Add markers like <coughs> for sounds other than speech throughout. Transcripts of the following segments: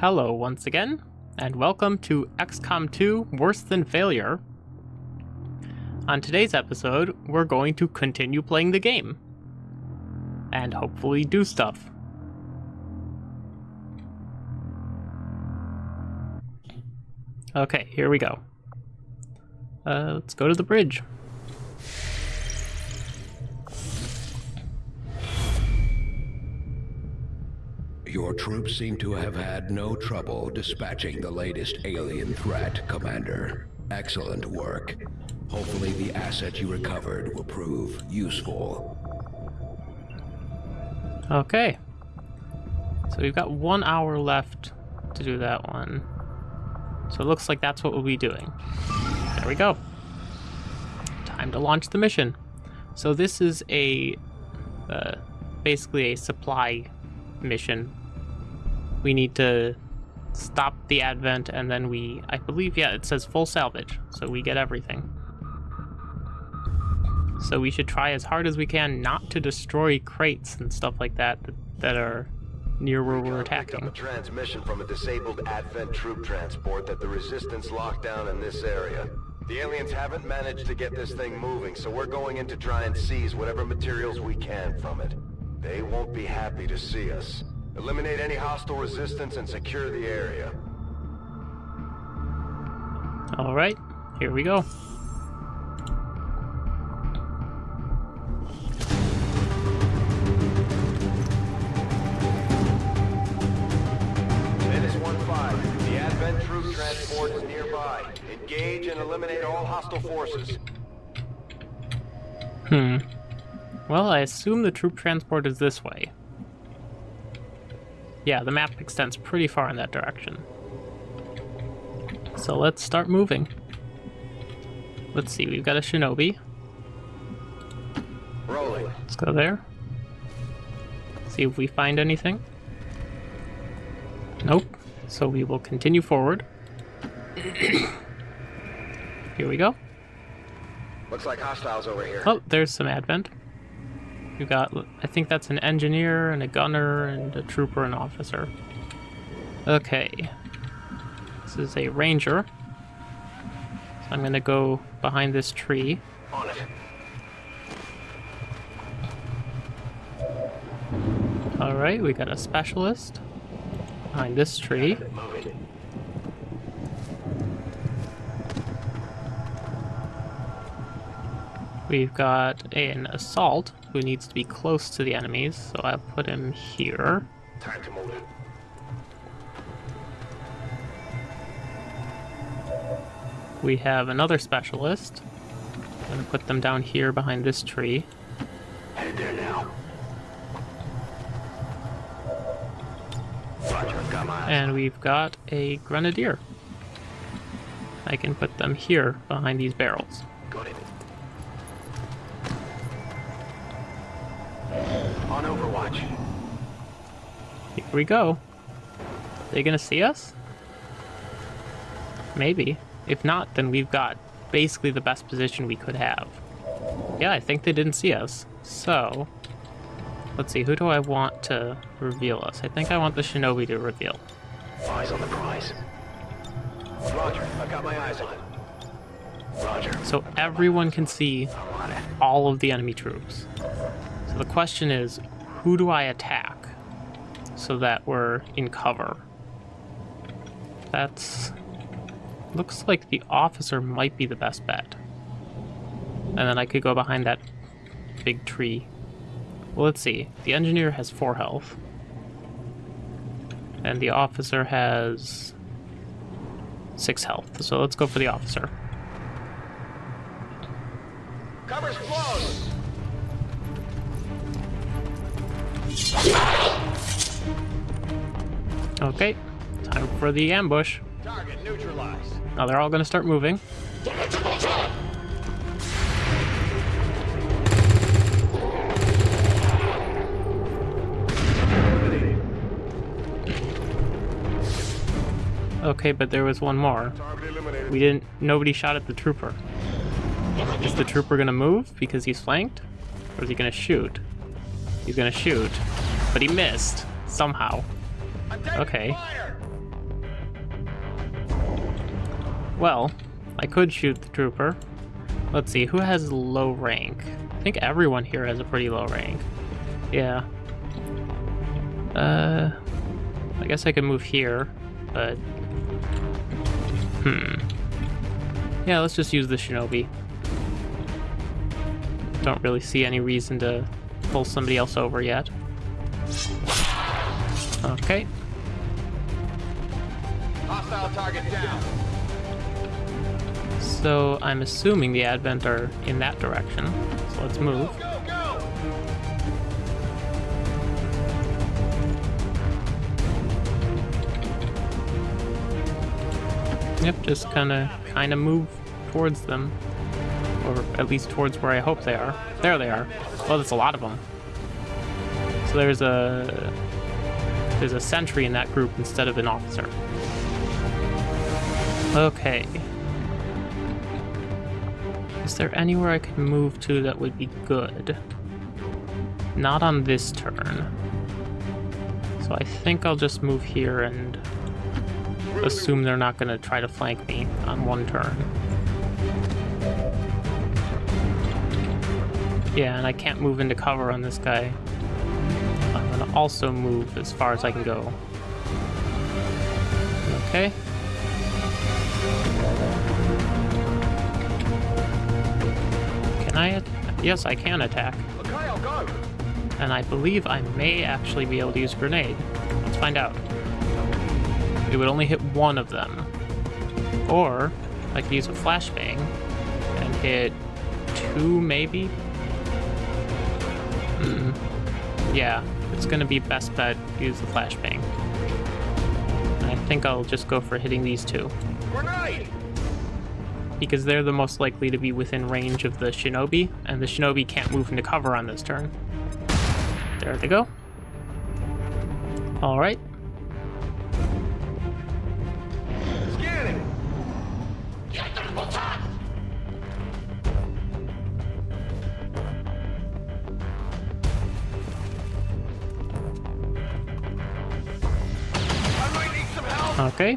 Hello once again, and welcome to XCOM 2 Worse Than Failure. On today's episode, we're going to continue playing the game. And hopefully do stuff. Okay, here we go. Uh, let's go to the bridge. Your troops seem to have had no trouble dispatching the latest alien threat, Commander. Excellent work. Hopefully the asset you recovered will prove useful. Okay. So we've got one hour left to do that one. So it looks like that's what we'll be doing. There we go. Time to launch the mission. So this is a, uh, basically a supply mission. We need to stop the advent and then we, I believe, yeah, it says full salvage. So we get everything. So we should try as hard as we can not to destroy crates and stuff like that that, that are near where we're attacking. a transmission from a disabled Advent troop transport that the Resistance locked down in this area. The aliens haven't managed to get this thing moving, so we're going in to try and seize whatever materials we can from it. They won't be happy to see us. Eliminate any hostile resistance and secure the area. All right, here we go. Menace 1-5, the Advent troop transport is nearby. Engage and eliminate all hostile forces. Hmm. Well, I assume the troop transport is this way. Yeah, the map extends pretty far in that direction. So let's start moving. Let's see, we've got a shinobi. Rolling. Let's go there. See if we find anything. Nope. So we will continue forward. <coughs> Here we go. Looks like hostiles over here. Oh, there's some advent. We've got, I think that's an engineer and a gunner and a trooper and officer. Okay. This is a ranger. So I'm gonna go behind this tree. On it. Alright, we got a specialist behind this tree. We've got an assault who needs to be close to the enemies, so I'll put him here. Time to move. We have another specialist. I'm gonna put them down here behind this tree. Headed there now. Roger, got my. And we've got a grenadier. I can put them here behind these barrels. On Overwatch. Here we go. They gonna see us? Maybe. If not, then we've got basically the best position we could have. Yeah, I think they didn't see us. So, let's see, who do I want to reveal us? I think I want the shinobi to reveal. Eyes on the prize. Roger, I've got my eyes on it. Roger. So everyone can see I'm on it. all of the enemy troops. So the question is, who do I attack so that we're in cover? That's looks like the officer might be the best bet. And then I could go behind that big tree. Well, let's see. The engineer has 4 health. And the officer has 6 health. So let's go for the officer. Cover's closed. Okay, time for the ambush. Target neutralized. Now they're all going to start moving. Okay, but there was one more. We didn't. Nobody shot at the trooper. Is the trooper gonna move because he's flanked, or is he gonna shoot? He's gonna shoot, but he missed somehow. Okay. Well, I could shoot the trooper. Let's see, who has low rank? I think everyone here has a pretty low rank. Yeah. Uh, I guess I could move here, but... Hmm. Yeah, let's just use the shinobi. Don't really see any reason to pull somebody else over yet. Okay. Hostile target down. So I'm assuming the Advent are in that direction. So let's move. Go, go! Yep, just kind of kind of move towards them, or at least towards where I hope they are. There they are. Well, there's a lot of them. So there's a there's a sentry in that group instead of an officer. Okay. Is there anywhere I could move to that would be good? Not on this turn. So I think I'll just move here and assume they're not going to try to flank me on one turn. Yeah, and I can't move into cover on this guy. Also move as far as I can go. Okay. Can I? Yes, I can attack. And I believe I may actually be able to use grenade. Let's find out. It would only hit one of them. Or I could use a flashbang and hit two, maybe? Hmm. Yeah, it's gonna be best bet to use the flashbang. I think I'll just go for hitting these two. Grenade! Because they're the most likely to be within range of the shinobi, and the shinobi can't move into cover on this turn. There they go. Alright. Okay.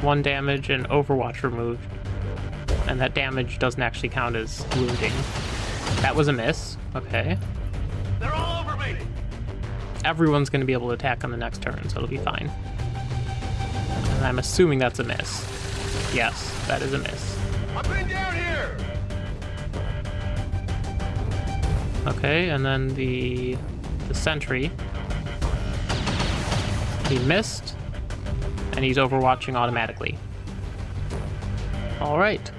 One damage and Overwatch removed. And that damage doesn't actually count as wounding. That was a miss. Okay. They're all over me. Everyone's going to be able to attack on the next turn, so it'll be fine. And I'm assuming that's a miss. Yes, that is a miss. I've been down here. Okay, and then the the sentry. He missed, and he's overwatching automatically. All right.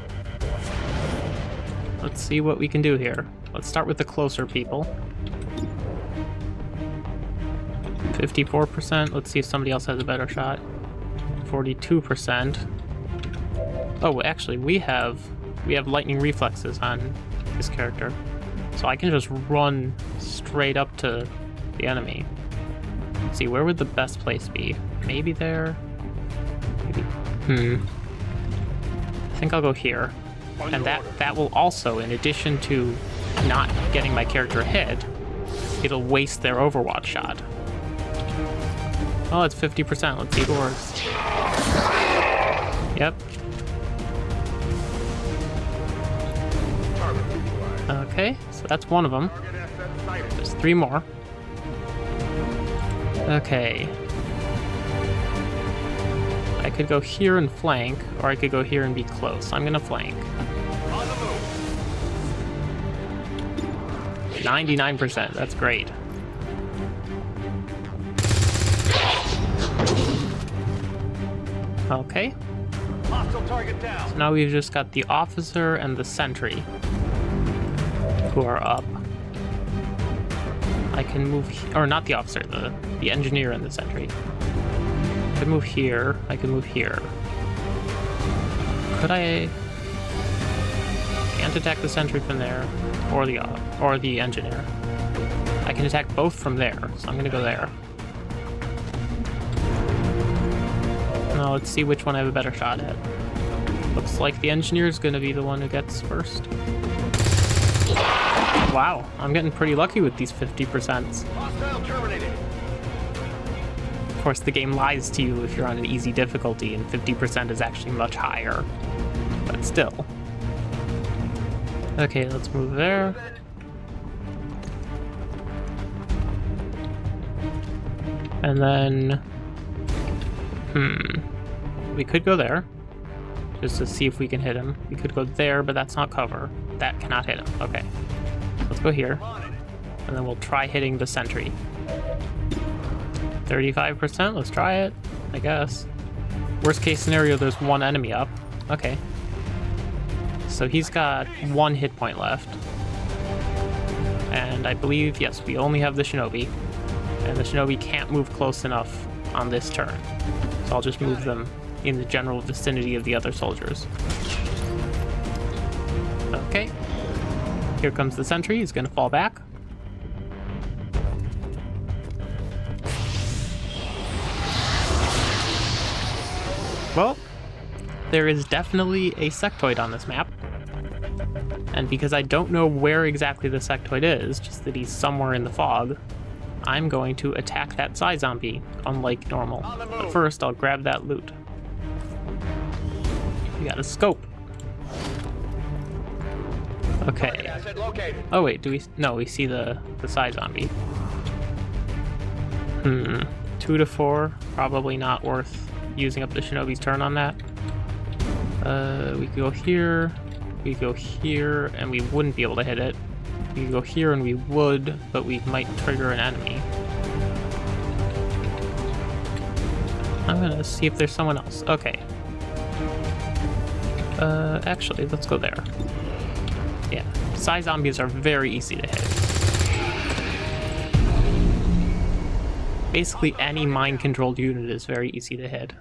Let's see what we can do here. Let's start with the closer people. 54%. Let's see if somebody else has a better shot. 42%. Oh, actually, we have we have lightning reflexes on this character. So I can just run straight up to the enemy. Let's see, where would the best place be? Maybe there? Maybe. Hmm. I think I'll go here. And that, that will also, in addition to not getting my character hit, it'll waste their overwatch shot. Oh, it's 50%. Let's see if it works. Yep. Okay, so that's one of them. Target asset sighted. There's three more. Okay. I could go here and flank, or I could go here and be close. I'm gonna flank. On the move. 99%, that's great. Okay, down. now we've just got the officer and the sentry who are up. I can move, or not the officer, the, the engineer and the sentry. I can move here, I can move here. Could I... Can't attack the sentry from there, or the, or the engineer. I can attack both from there, so I'm gonna go there. Now let's see which one I have a better shot at. Looks like the engineer's gonna be the one who gets first. Wow, I'm getting pretty lucky with these 50%. Of course, the game lies to you if you're on an easy difficulty, and 50% is actually much higher. But still. Okay, let's move there. And then... Hmm. We could go there. Just to see if we can hit him. We could go there, but that's not cover. That cannot hit him. Okay. Let's go here. And then we'll try hitting the sentry. 35%? Let's try it, I guess. Worst case scenario, there's one enemy up. Okay. So he's got one hit point left. And I believe, yes, we only have the shinobi. And the shinobi can't move close enough on this turn. So I'll just move them in the general vicinity of the other soldiers. Okay. Here comes the sentry. He's going to fall back. Well, there is definitely a sectoid on this map. And because I don't know where exactly the sectoid is, just that he's somewhere in the fog, I'm going to attack that Psi Zombie, unlike normal. But first, I'll grab that loot. We got a scope. Okay. Oh wait, do we... No, we see the, the Psi Zombie. Hmm. Two to four, probably not worth using up the Shinobi's turn on that. Uh, we go here, we go here, and we wouldn't be able to hit it. We go here and we would, but we might trigger an enemy. I'm gonna see if there's someone else. Okay. Uh, actually, let's go there. Psi zombies are very easy to hit. Basically, any mind-controlled unit is very easy to hit.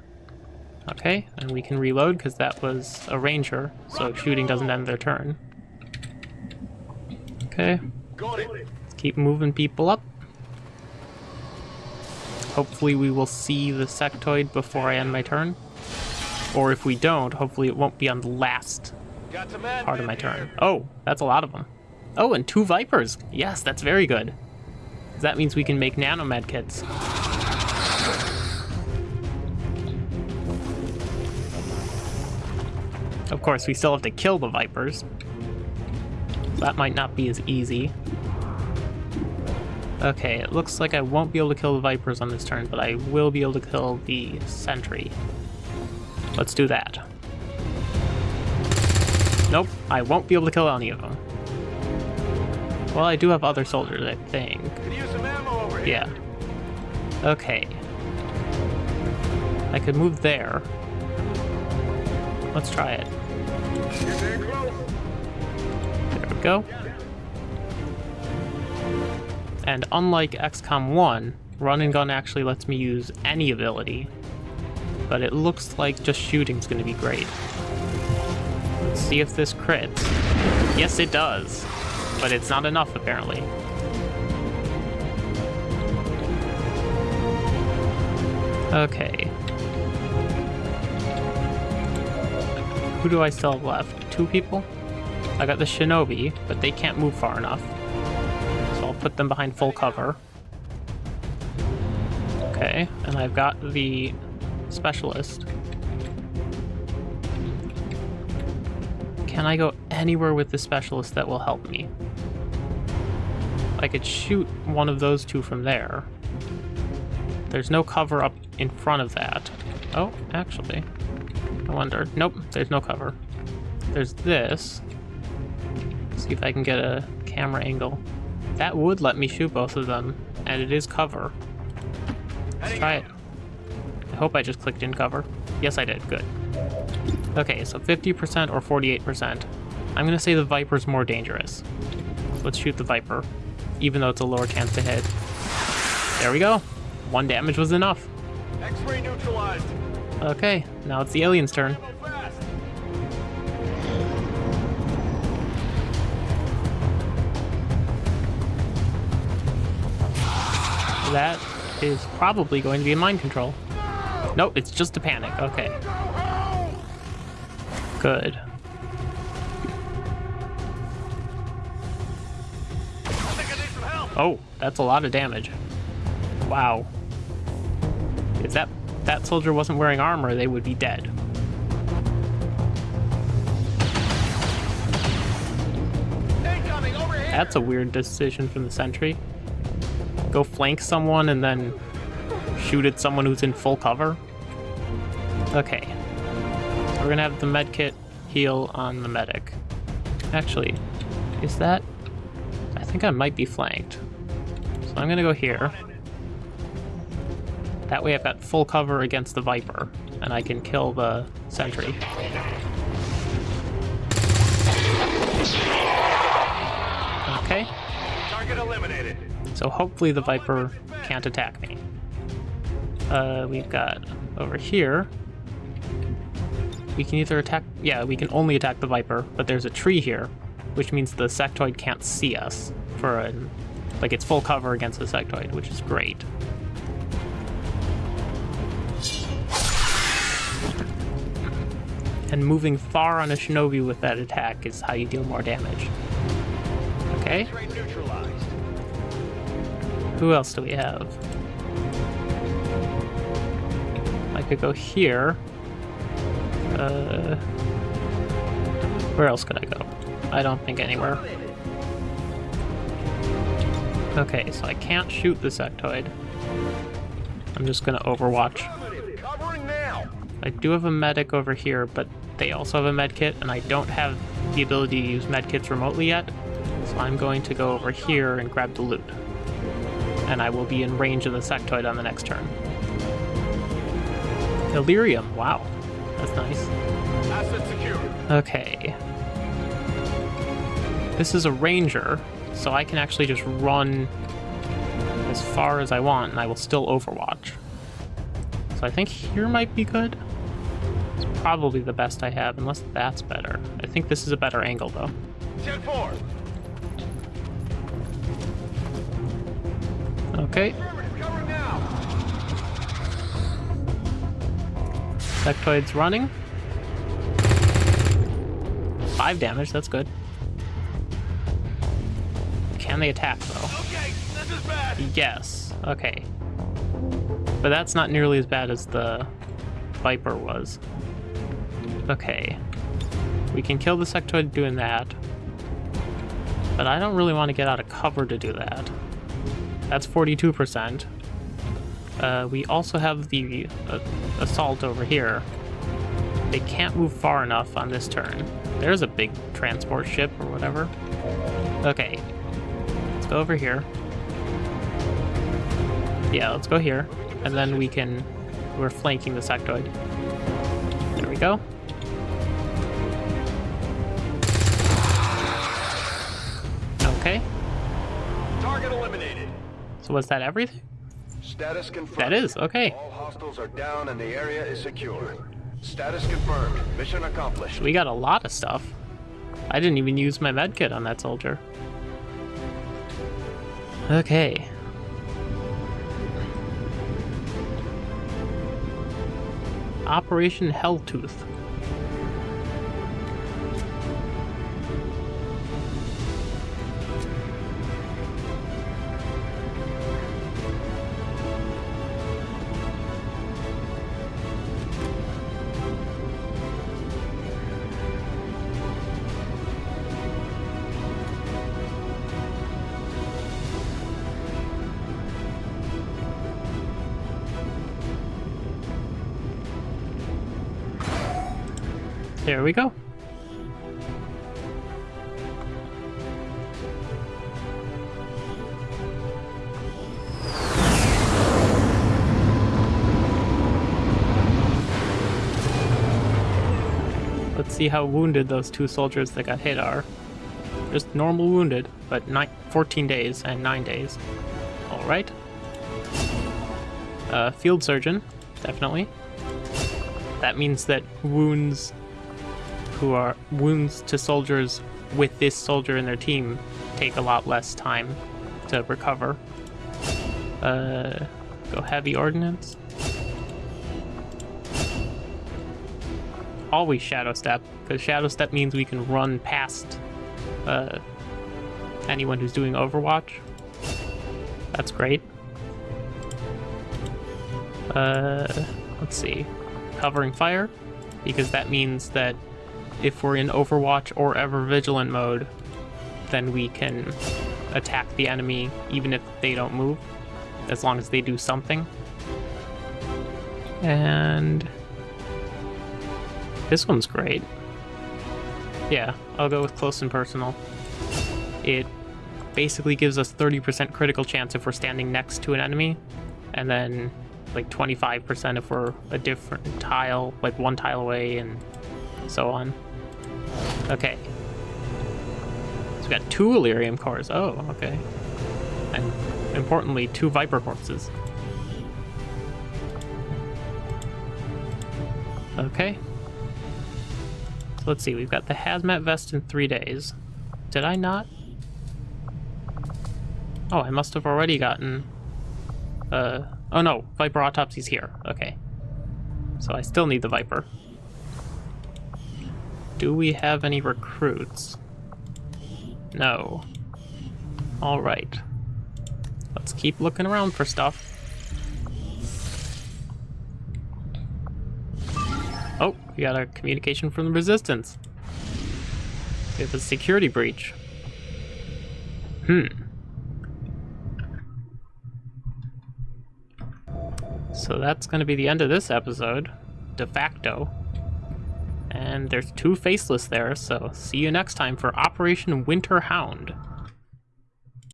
Okay, and we can reload because that was a ranger, so shooting doesn't end their turn. Okay. Let's keep moving people up. Hopefully we will see the sectoid before I end my turn. Or if we don't, hopefully it won't be on the last part of my turn. Oh, that's a lot of them. Oh, and two Vipers. Yes, that's very good. That means we can make nanomed kits. Of course, we still have to kill the Vipers. That might not be as easy. Okay, it looks like I won't be able to kill the Vipers on this turn, but I will be able to kill the Sentry. Let's do that. Nope, I won't be able to kill any of them. Well, I do have other soldiers, I think. Yeah. Okay. I could move there. Let's try it. There we go. And unlike XCOM 1, run and gun actually lets me use any ability, but it looks like just shooting's going to be great. See if this crits. Yes, it does, but it's not enough apparently. Okay. Who do I still have left? Two people? I got the Shinobi, but they can't move far enough. So I'll put them behind full cover. Okay, and I've got the Specialist. Can I go anywhere with the Specialist that will help me? I could shoot one of those two from there. There's no cover up in front of that. Oh, actually. I wonder. Nope, there's no cover. There's this. Let's see if I can get a camera angle. That would let me shoot both of them, and it is cover. Let's try it. I hope I just clicked in cover. Yes, I did. Good. Okay, so 50% or 48%. I'm going to say the Viper's more dangerous. Let's shoot the Viper, even though it's a lower chance to hit. There we go. One damage was enough. X-ray neutralized. Okay, now it's the alien's turn. That is probably going to be a mind control. Nope, it's just a panic. Okay. Oh, that's a lot of damage. Wow. If that, that soldier wasn't wearing armor, they would be dead. That's a weird decision from the sentry. Go flank someone and then shoot at someone who's in full cover. Okay. We're gonna have the medkit heal on the medic. Actually, is that... I think I might be flanked. So I'm gonna go here. That way I've got full cover against the Viper, and I can kill the sentry. Okay. Target eliminated. So hopefully the Viper can't attack me. Uh, we've got over here. We can either attack... Yeah, we can only attack the Viper, but there's a tree here, which means the sectoid can't see us for a... Like, it's full cover against the sectoid, which is great. And moving far on a shinobi with that attack is how you deal more damage. Okay. Who else do we have? I could go here. Uh, where else could I go? I don't think anywhere. Okay, so I can't shoot the sectoid. I'm just gonna overwatch. I do have a medic over here, but they also have a med kit, and I don't have the ability to use medkits remotely yet. So I'm going to go over here and grab the loot. And I will be in range of the sectoid on the next turn. Elerium, wow. That's nice. Asset secure. Okay. This is a ranger, so I can actually just run as far as I want, and I will still overwatch. So I think here might be good. It's probably the best I have, unless that's better. I think this is a better angle, though. 10-4. Okay, sectoid's running. Five damage, that's good. Can they attack, though? Okay, this is bad. Yes. Okay. But that's not nearly as bad as the Viper was. Okay. We can kill the sectoid doing that. But I don't really want to get out of cover to do that. That's 42%. Uh, we also have the uh, assault over here. They can't move far enough on this turn. There's a big transport ship or whatever. Okay. Let's go over here. Yeah, let's go here. And then we can... We're flanking the sectoid. There we go. Okay. Target eliminated. So was that everything? Status confirmed. That is, okay. All hostiles are down and the area is secure. Status confirmed. Mission accomplished. We got a lot of stuff. I didn't even use my medkit on that soldier. Okay. Operation Helltooth. There we go. Let's see how wounded those two soldiers that got hit are. Just normal wounded, but nine, 14 days and 9 days. Alright. Uh, field surgeon, definitely. That means that wounds who are wounds to soldiers with this soldier in their team take a lot less time to recover. Uh, go heavy ordnance. Always shadow step, because shadow step means we can run past uh, anyone who's doing Overwatch. That's great. Uh, let's see. Covering fire, because that means that if we're in Overwatch or Ever Vigilant mode, then we can attack the enemy even if they don't move, as long as they do something. And this one's great. Yeah, I'll go with close and personal. It basically gives us 30% critical chance if we're standing next to an enemy, and then like 25% if we're a different tile, like one tile away, and so on. Okay. So we got two Elerium cores. Oh, okay. And importantly, two Viper corpses. Okay. So let's see, we've got the hazmat vest in three days. Did I not? Oh, I must have already gotten... Uh, oh no, Viper Autopsy's here. Okay. So I still need the Viper. Do we have any recruits? No. Alright. Let's keep looking around for stuff. Oh, we got a communication from the Resistance. We have a security breach. Hmm. So that's going to be the end of this episode, de facto. And there's two Faceless there, so see you next time for Operation Winter Hound.